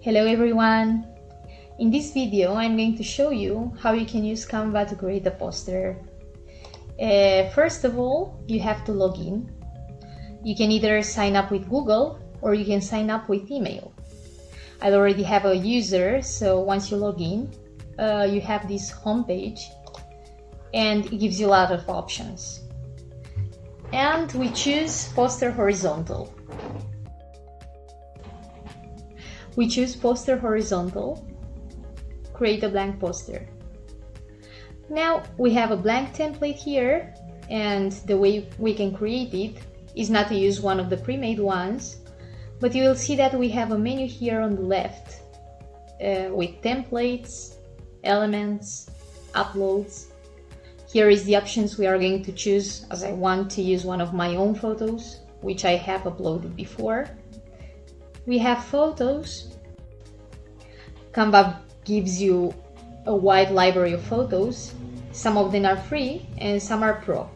Hello everyone! In this video I'm going to show you how you can use Canva to create a poster. Uh, first of all, you have to log in. You can either sign up with Google or you can sign up with email. I already have a user, so once you log in, uh, you have this homepage and it gives you a lot of options. And we choose poster horizontal. We choose poster horizontal, create a blank poster. Now we have a blank template here and the way we can create it is not to use one of the pre-made ones, but you will see that we have a menu here on the left uh, with templates, elements, uploads. Here is the options we are going to choose as I want to use one of my own photos, which I have uploaded before. We have photos. Canva gives you a wide library of photos. Some of them are free and some are pro.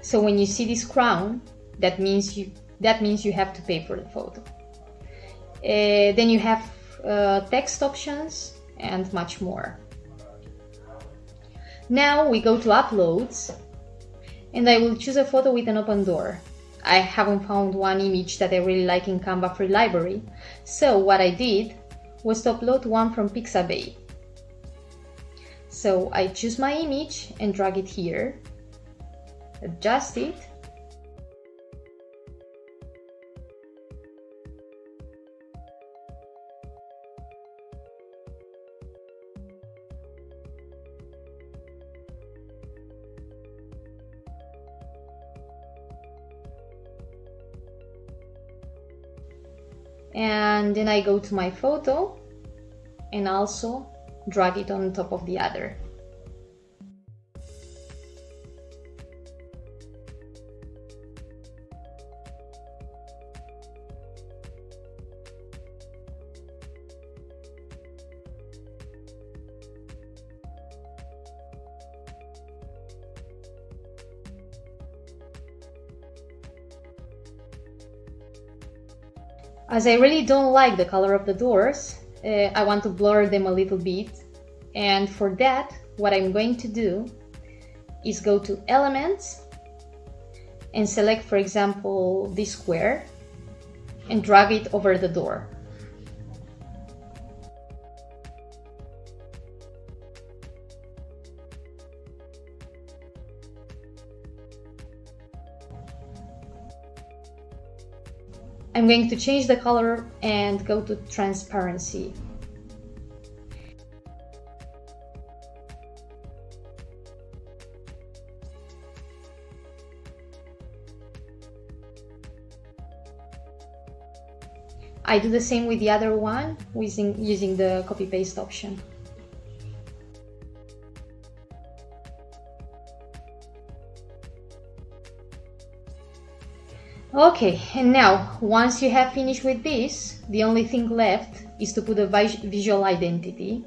So when you see this crown, that means you that means you have to pay for the photo. Uh, then you have uh, text options and much more. Now we go to uploads and I will choose a photo with an open door. I haven't found one image that I really like in Canva free library. So what I did was to upload one from Pixabay. So I choose my image and drag it here, adjust it, and then I go to my photo and also drag it on top of the other. As I really don't like the color of the doors, uh, I want to blur them a little bit. And for that, what I'm going to do is go to Elements and select, for example, this square and drag it over the door. I'm going to change the color and go to transparency. I do the same with the other one using, using the copy paste option. Okay, and now, once you have finished with this, the only thing left is to put a visual identity,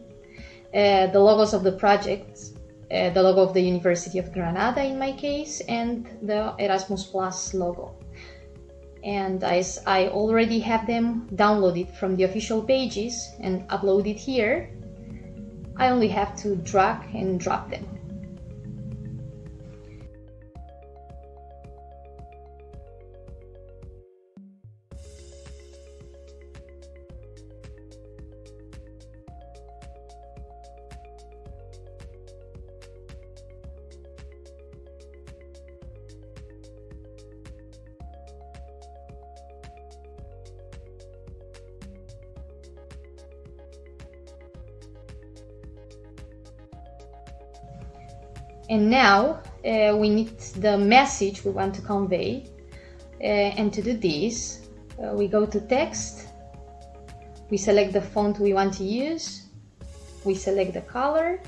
uh, the logos of the projects, uh, the logo of the University of Granada in my case, and the Erasmus Plus logo. And as I already have them downloaded from the official pages and uploaded here, I only have to drag and drop them. And now uh, we need the message we want to convey. Uh, and to do this, uh, we go to text, we select the font we want to use, we select the color.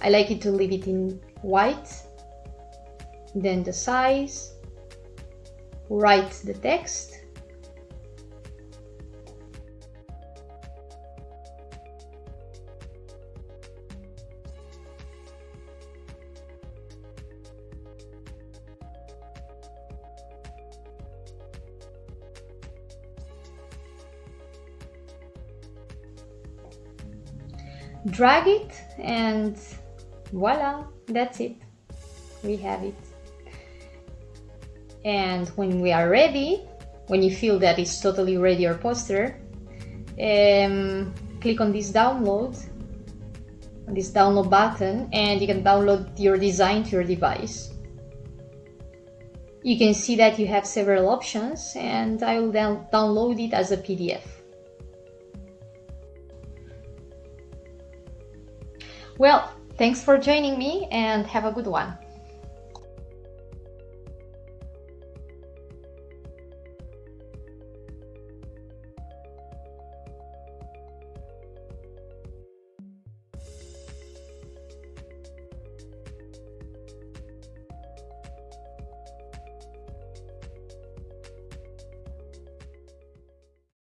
I like it to leave it in white, then the size, write the text, drag it and voila, that's it. We have it. And when we are ready, when you feel that it's totally ready your poster, um, click on this download, this download button, and you can download your design to your device. You can see that you have several options and I will then download it as a PDF. Well, thanks for joining me and have a good one.